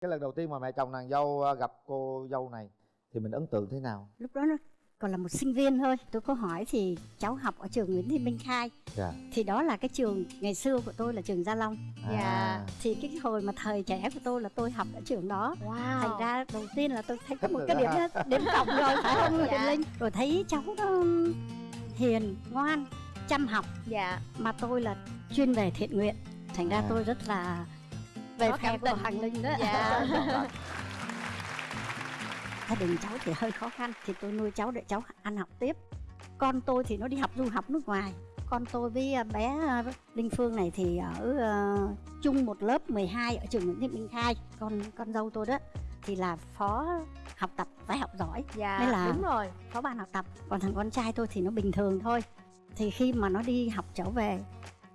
cái lần đầu tiên mà mẹ chồng nàng dâu ờ, gặp cô dâu này thì mình ấn tượng thế nào? Lúc đó nó còn là một sinh viên thôi. Tôi có hỏi thì cháu học ở trường Nguyễn Thị Minh Khai. Dạ. Thì đó là cái trường ngày xưa của tôi là trường Gia Long. À, thì cái hồi mà thời trẻ của tôi là tôi học ở trường đó. Wow. Thành ra đầu tiên là tôi thấy có một cái đó điểm ha. điểm cộng rồi phải không Dạ. Linh? Rồi thấy cháu nó hiền ngoan chăm học. Dạ. Mà tôi là chuyên về thiện nguyện. Thành ra À. tôi rất là về phe của. Hoàng Linh đó. Dạ. gia đình cháu thì hơi khó khăn. Thì tôi nuôi cháu để cháu ăn học tiếp. Con tôi thì nó đi học du học nước ngoài. Con tôi với à, bé à, Linh Phương này thì ở ờ, chung một lớp 12 ở trường Nguyễn Thị Minh Khai. Con con dâu tôi đó thì là phó học tập phải học giỏi. Dạ Nên là- đúng rồi. phó ban học tập. Còn thằng con trai tôi thì nó bình thường thôi. Thì khi mà nó đi học trở về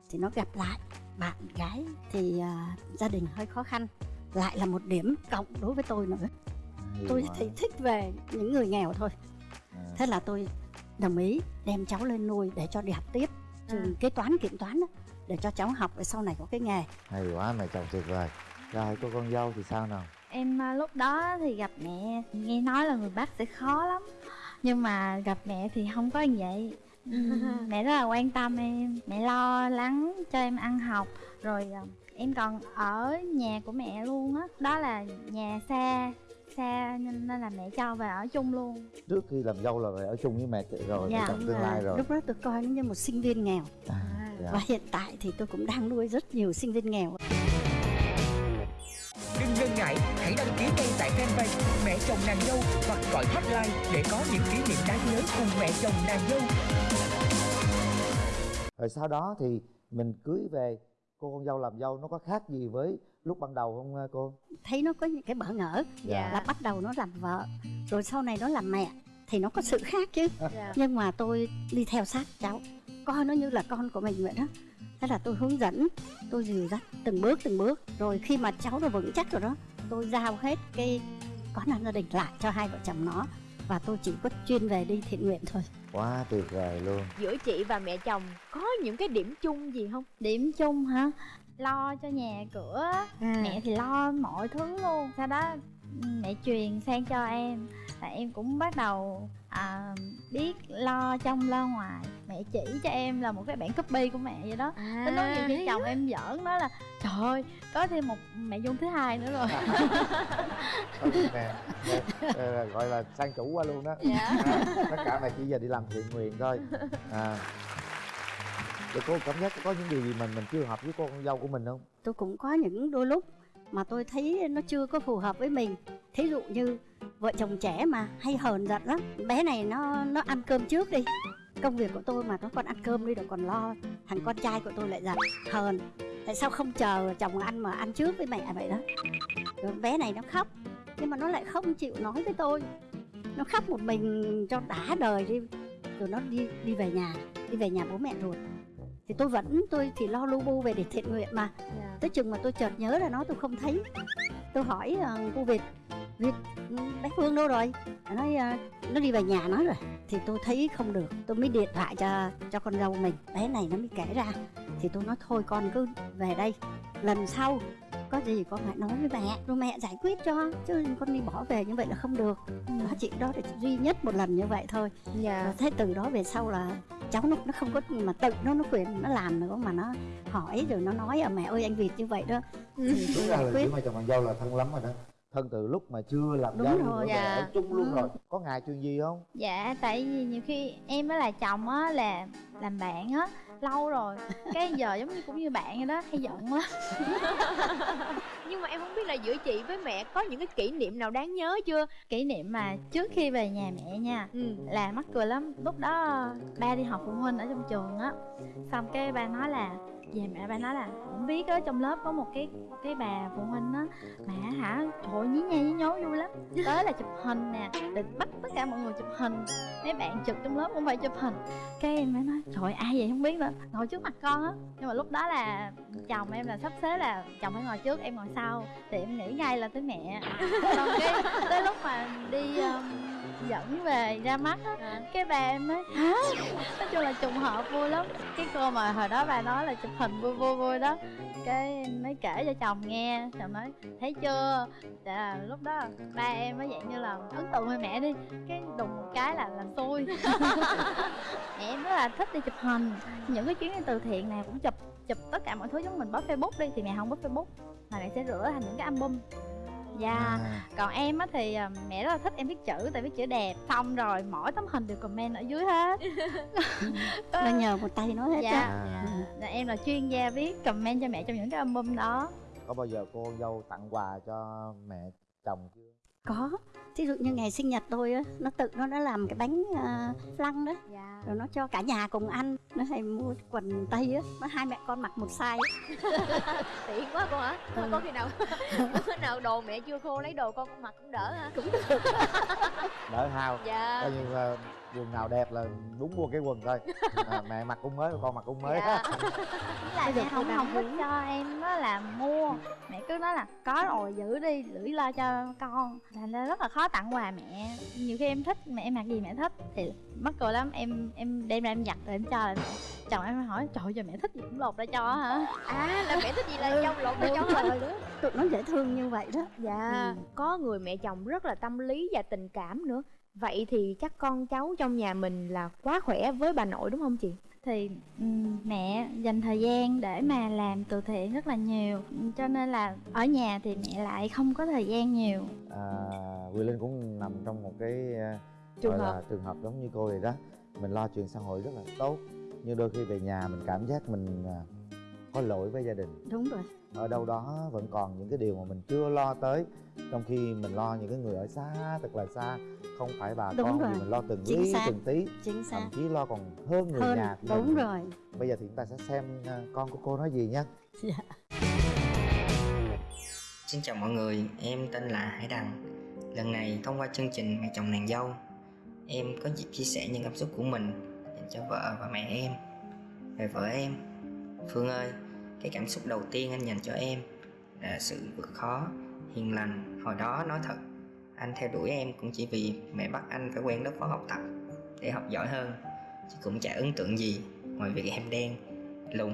thì nó gặp lại bạn gái thì à, gia đình hơi khó khăn. Lại là một điểm cộng đối với tôi nữa. Hay tôi thì thích về những người nghèo thôi. À. thế là tôi đồng ý đem cháu lên nuôi để cho đi học tiếp trường kế toán kiểm toán đó, để cho cháu học để sau này có cái nghề. Hay quá mẹ chồng tuyệt vời. Rồi cô con dâu thì sao nào? Em à, lúc đó thì gặp mẹ nghe nói là người Bắc sẽ khó lắm. Nhưng mà gặp mẹ thì không có như vậy Ừm, Mẹ rất là quan tâm em. Mẹ lo lắng cho em ăn học. Rồi à, em còn ở nhà của mẹ luôn á. Đó. đó là nhà xa xa nên, là mẹ cho về ở chung luôn. Trước khi làm dâu là phải ở chung với mẹ rồi Dạ, chồng tương lai rồi. lúc đó tôi coi nó như một sinh viên nghèo. À, dạ. và hiện tại thì tôi cũng đang nuôi rất nhiều sinh viên nghèo tại fanpage Mẹ chồng nàng dâu hoặc gọi hotline để có những kỷ niệm đáng nhớ cùng mẹ chồng nàng dâu. rồi sau đó thì mình cưới về cô con dâu làm dâu nó có khác gì với lúc ban đầu không cô thấy nó có những cái bỡ ngỡ Dạ. là bắt đầu nó làm vợ rồi sau này nó làm mẹ thì nó có sự khác chứ Dạ. nhưng mà tôi đi theo sát cháu coi nó như là con của mình vậy đó thế là tôi hướng dẫn tôi dìu dắt từng bước từng bước rồi khi mà cháu nó vững chắc rồi đó tôi giao hết cái quán ăn gia đình lại cho hai vợ chồng nó và tôi chỉ có chuyên về đi thiện nguyện thôi. Quá tuyệt vời luôn. Giữa chị và mẹ chồng có những cái điểm chung gì không? Điểm chung hả? Lo cho nhà cửa Mẹ thì lo mọi thứ luôn. Sau đó mẹ truyền sang cho em Và em cũng bắt đầu à, biết lo trong lo ngoài. Mẹ chỉ cho em là một cái bản copy của mẹ vậy đó. À, Tới lúc nhiều khi chồng em giỡn nói là Trời ơi, có thêm một mẹ Dung thứ hai nữa rồi. Nè, nè, gọi là sang chủ qua luôn đó Dạ. à, tất cả mẹ chỉ giờ đi làm thiện nguyện thôi. À. Rồi cô cảm giác có những điều gì mình mình chưa hợp với cô con dâu của mình không? Tôi cũng có những đôi lúc mà tôi thấy nó chưa có phù hợp với mình. Thí dụ như vợ chồng trẻ mà hay hờn giận lắm. Bé này nó nó ăn cơm trước đi. Công việc của tôi mà nó còn ăn cơm đi rồi còn lo. Thằng con trai của tôi lại giận hờn. Tại sao không chờ chồng ăn mà ăn trước với mẹ vậy đó? Rồi bé này nó khóc. Nhưng mà nó lại không chịu nói với tôi. Nó khóc một mình cho đã đời đi. Rồi nó đi đi về nhà đi về nhà bố mẹ ruột. Thì tôi vẫn tôi thì lo lu bu về để thiện nguyện mà. Dạ. tới chừng mà tôi chợt nhớ ra nó tôi không thấy. Tôi hỏi uh, cô việt việt ừ, bé phương đâu rồi? Nó nói ờ, nó đi về nhà nó rồi. Thì tôi thấy không được tôi mới điện thoại cho cho con dâu mình. Bé này nó mới kể ra. Thì tôi nói thôi con cứ về đây. Lần sau có gì con hãy nói với mẹ rồi mẹ giải quyết cho chứ con đi bỏ về như vậy là không được. Đó chỉ đó là duy nhất một lần như vậy thôi. Dạ. Thế từ đó về sau là cháu nó nó không có mà tự nó nó quyền nó làm nữa mà nó hỏi rồi nó nói à mẹ ơi anh việt như vậy đó. Thì tôi Đúng ra giải là quyết. giữa mẹ chồng nàng dâu là thân lắm rồi đó thân từ lúc mà chưa làm Đúng rồi, nữa mà dạ. ở chung luôn Ừ. rồi. Có ngày chuyện gì không? Dạ, tại vì nhiều khi em với là chồng á là làm bạn á lâu rồi. Cái giờ giống như cũng như bạn vậy đó hay giận lắm nhưng mà em không biết là giữa chị với mẹ có những cái kỷ niệm nào đáng nhớ chưa? Kỷ niệm mà trước khi về nhà mẹ nha ừ. là mắc cười lắm. Lúc đó ba đi học phụ huynh ở trong trường á. Xong cái ba nói là về mẹ ba nói là không biết á trong lớp có một cái cái bà phụ huynh á mẹ hả trời nhí nha nhí nhố vui lắm. Tới là chụp hình nè định bắt tất cả mọi người chụp hình. Mấy bạn trực trong lớp cũng phải chụp hình. Cái em mới nói trời ai vậy không biết nữa ngồi trước mặt con á. Nhưng mà lúc đó là chồng em là sắp xếp là chồng phải ngồi trước em ngồi sau thì em nghĩ ngay là tới mẹ. Còn cái tới lúc mà đi um, dẫn về ra mắt á. Cái bà em nói hả? Nói chung là trùng hợp vui lắm. Cái cô mà hồi đó bà nói là chụp hình vui vui vui đó. Cái mới kể cho chồng nghe chồng nói thấy chưa? Dạ lúc đó ba em mới dạng như là ấn tượng với mẹ đi. Cái đùng một cái là làm xui. Mẹ em rất là thích đi chụp hình. Những cái chuyến đi từ thiện này cũng chụp chụp tất cả mọi thứ giống mình bóp facebook đi thì mẹ không bóp facebook mà mẹ sẽ rửa thành những cái album dạ. À, còn em á thì à, mẹ rất là thích em viết chữ tại viết chữ đẹp. Xong rồi mỗi tấm hình đều comment ở dưới hết. Nó nhờ một tay nó hết dạ. á à. Dạ, em là chuyên gia viết comment cho mẹ trong những cái album đó. Có bao giờ cô dâu tặng quà cho mẹ chồng chưa có. Thí dụ như ngày sinh nhật tôi á nó tự nó đã làm cái bánh uh, flan đó dạ. Rồi nó cho cả nhà cùng ăn. Nó hay mua quần tây á nó hai mẹ con mặc một size. Tiện quá cô hả? Ừ. có khi nào có khi nào đồ mẹ chưa khô lấy đồ con mặc cũng đỡ hả đỡ hao. Dạ. Coi như là quần nào đẹp là đúng mua cái quần thôi à, mẹ mặc cũng mới con mặc cũng mới. Dạ. Lại Bây giờ mẹ không không thích muốn- cho em đó là mua. Mẹ cứ nói là có rồi giữ đi gửi lo cho con. Thành ra rất là khó tặng quà mẹ. Nhiều khi em thích mẹ em mặc gì mẹ thích thì mắc cười lắm. Em em đem ra em giặt rồi em cho lại mẹ. Chồng em hỏi trời ơi, giờ mẹ thích gì cũng lột ra cho hả? À là mẹ thích gì là dâu lộn cho đúng cháu rồi. Đó tụi nó dễ thương như vậy đó. Dạ. Ừ. có người mẹ chồng rất là tâm lý và tình cảm nữa vậy thì chắc con cháu trong nhà mình là quá khỏe với bà nội đúng không chị? Thì ừm, mẹ dành thời gian để mà làm từ thiện rất là nhiều. Cho nên là ở nhà thì mẹ lại không có thời gian nhiều. À, Quỳ Linh cũng nằm trong một cái à, Trường hợp. là trường hợp giống như cô vậy đó. Mình lo chuyện xã hội rất là tốt nhưng đôi khi về nhà mình cảm giác mình à, có lỗi với gia đình. Đúng rồi. Ở đâu đó vẫn còn những cái điều mà mình chưa lo tới. Trong khi mình lo những cái người ở xa thật là xa. Không phải bà Đúng con rồi. thì mình lo từng Chính lý xác. từng tí. Chính xác. Thậm chí lo còn hơn người hơn. nhà đúng mình. rồi. Bây giờ thì chúng ta sẽ xem à, con của cô nói gì nhé Xin chào mọi người, em tên là Hải Đăng Lần này thông qua chương trình Mẹ chồng nàng dâu Em có dịp chia sẻ những cảm xúc của mình dành cho vợ và mẹ em. Về vợ em Phương ơi, cái cảm xúc đầu tiên anh dành cho em là sự vượt khó, hiền lành. Hồi đó nói thật, anh theo đuổi em cũng chỉ vì mẹ bắt anh phải quen lớp khóa học tập để học giỏi hơn Chứ cũng chả ấn tượng gì ngoài việc em đen, lùn.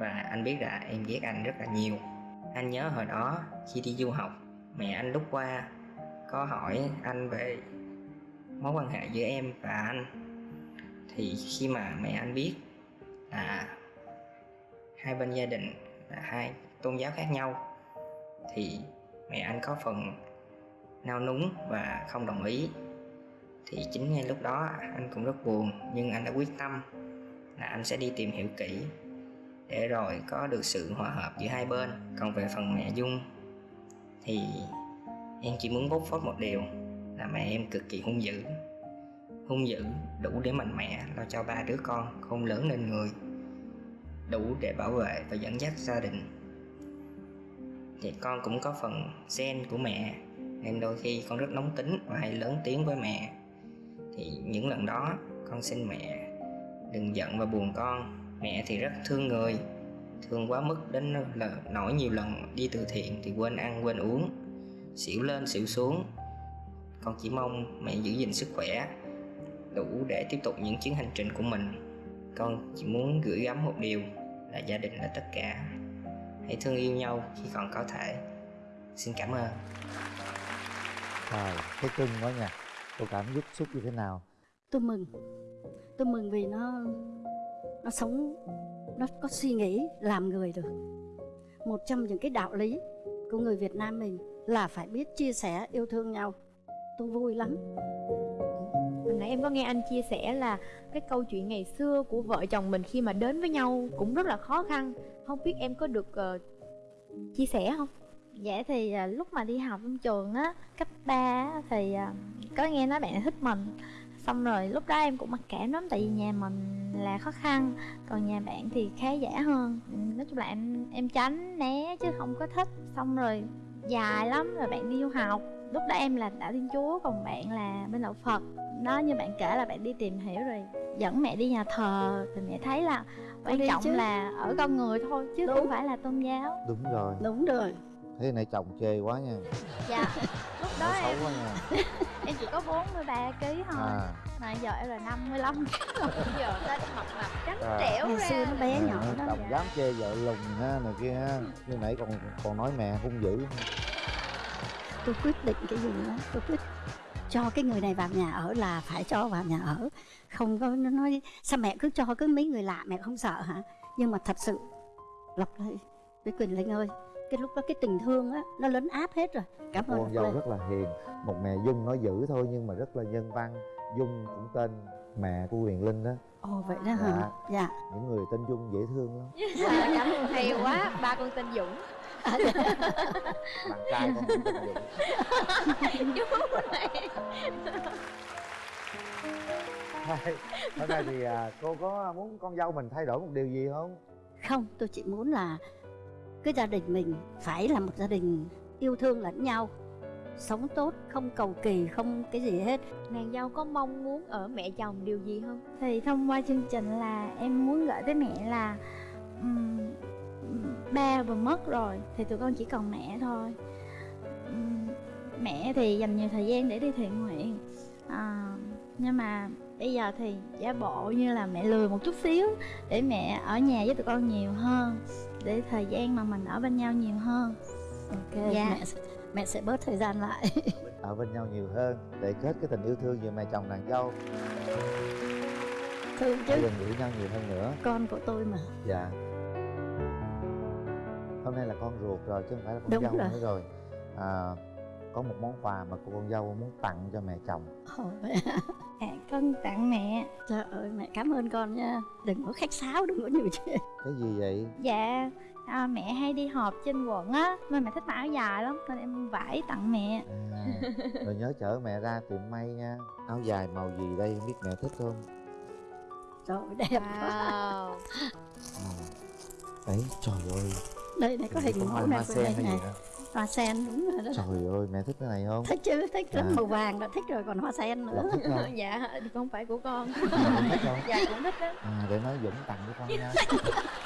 Và anh biết là em ghét anh rất là nhiều. Anh nhớ hồi đó khi đi du học mẹ anh lúc qua có hỏi anh về mối quan hệ giữa em và anh. Thì khi mà mẹ anh biết là hai bên gia đình là hai tôn giáo khác nhau, thì mẹ anh có phần nao núng và không đồng ý. Thì chính ngay lúc đó anh cũng rất buồn, nhưng anh đã quyết tâm là anh sẽ đi tìm hiểu kỹ để rồi có được sự hòa hợp giữa hai bên. Còn về phần mẹ dung thì em chỉ muốn bốc phốt một điều là mẹ em cực kỳ hung dữ hung dữ đủ để mạnh mẽ lo cho ba đứa con, không lớn lên người đủ để bảo vệ và dẫn dắt gia đình. Thì con cũng có phần gen của mẹ, nên đôi khi con rất nóng tính và hay lớn tiếng với mẹ. Thì những lần đó, con xin mẹ đừng giận và buồn con. Mẹ thì rất thương người, thương quá mức đến là nổi nhiều lần đi từ thiện thì quên ăn, quên uống. Xỉu lên, xỉu xuống. Con chỉ mong mẹ giữ gìn sức khỏe, đủ để tiếp tục những chuyến hành trình của mình. Con chỉ muốn gửi gắm một điều là gia đình là tất cả. Hãy thương yêu nhau khi còn có thể. Xin cảm ơn. Trời, thấy cưng quá nha. Cô cảm xúc xúc như thế nào? Tôi mừng. Tôi mừng vì nó nó sống nó có suy nghĩ làm người được. Một trong những cái đạo lý của người Việt Nam mình là phải biết chia sẻ yêu thương nhau. Tôi vui lắm nãy em có nghe anh chia sẻ là cái câu chuyện ngày xưa của vợ chồng mình khi mà đến với nhau cũng rất là khó khăn. Không biết em có được uh, chia sẻ không? Dạ thì à, lúc mà đi học trong trường á cấp 3 á, thì à, có nghe nói bạn thích mình. Xong rồi lúc đó em cũng mặc cảm lắm tại vì nhà mình là khó khăn còn nhà bạn thì khá giả hơn. Nói chung là em em tránh né chứ không có thích. Xong rồi dài lắm rồi bạn đi du học. Lúc đó em là đạo thiên chúa còn bạn là bên đạo phật đó như bạn kể là bạn đi tìm hiểu rồi dẫn mẹ đi nhà thờ. Thì mẹ thấy là quan đi trọng chứ. là ở con người thôi chứ Đúng. không phải là tôn giáo. Đúng rồi. Đúng rồi. Thế này chồng chê quá nha. Dạ lúc nói đó xấu em quá nha. em chỉ có 43 kg thôi. À. Mà giờ em là 55 giờ ta mập mập trắng À. trẻo ngày ra xưa nó bé nhỏ à, đó chồng dám chê vợ lùn ha này kia ha. Như nãy còn còn nói mẹ hung dữ. Tôi quyết định cái gì đó tôi quyết cho cái người này vào nhà ở là phải cho vào nhà ở. Không có nó nói sao mẹ cứ cho cứ mấy người lạ mẹ không sợ hả? Nhưng mà thật sự lộc ơi với quỳnh linh ơi cái lúc đó cái tình thương á nó lấn áp hết rồi. Cảm ơn con dâu rất là hiền. Một mẹ dung nói dữ thôi nhưng mà rất là nhân văn. Dung cũng tên mẹ của huyền linh đó. Ồ vậy đó hả? Dạ. Những người tên dung dễ thương lắm. Cảm ơn. Hay quá ba con tên dũng bạn trai con cũng tên dũng. Chú này. Hôm nay thì à, cô có muốn con dâu mình thay đổi một điều gì không? Không tôi chỉ muốn là cái gia đình mình phải là một gia đình yêu thương lẫn nhau sống tốt không cầu kỳ không cái gì hết. Nàng dâu có mong muốn ở mẹ chồng điều gì không? Thì thông qua chương trình là em muốn gửi tới mẹ là ừm, ba vừa mất rồi thì tụi con chỉ còn mẹ thôi. Ừm, mẹ thì dành nhiều thời gian để đi thiện nguyện. À, nhưng mà bây giờ thì giả bộ như là mẹ lười một chút xíu để mẹ ở nhà với tụi con nhiều hơn để thời gian mà mình ở bên nhau nhiều hơn. Ok Dạ. mẹ sẽ, mẹ sẽ bớt thời gian lại. Ở bên nhau nhiều hơn để kết cái tình yêu thương giữa mẹ chồng nàng dâu. Thương chứ. Gần gũi nhau nhiều hơn nữa. Con của tôi mà. Dạ hôm nay là con ruột rồi chứ không phải là con Đúng dâu rồi. nữa rồi. À, có một món quà mà cô con dâu muốn tặng cho mẹ chồng. Ồ, à, con tặng mẹ. Trời ơi mẹ cảm ơn con nha. Đừng có khách sáo đừng có nhiều chuyện. Cái gì vậy? Dạ à, mẹ hay đi họp trên quận á nên mẹ thích mặc áo dài lắm nên em vải tặng mẹ. À, rồi nhớ chở mẹ ra tiệm may nha. Áo dài màu gì đây không biết mẹ thích không? Trời ơi, đẹp quá. Wow. À. đấy trời ơi đây này có hình mẫu này của sen đây này hoa sen đúng rồi đó. Trời ơi mẹ thích cái này không? Thích chứ thích lắm. À. màu vàng đã thích rồi còn hoa sen nữa. Dạ thì không phải của con. Không? Dạ cũng thích đó à, để nói dũng tặng cho con nha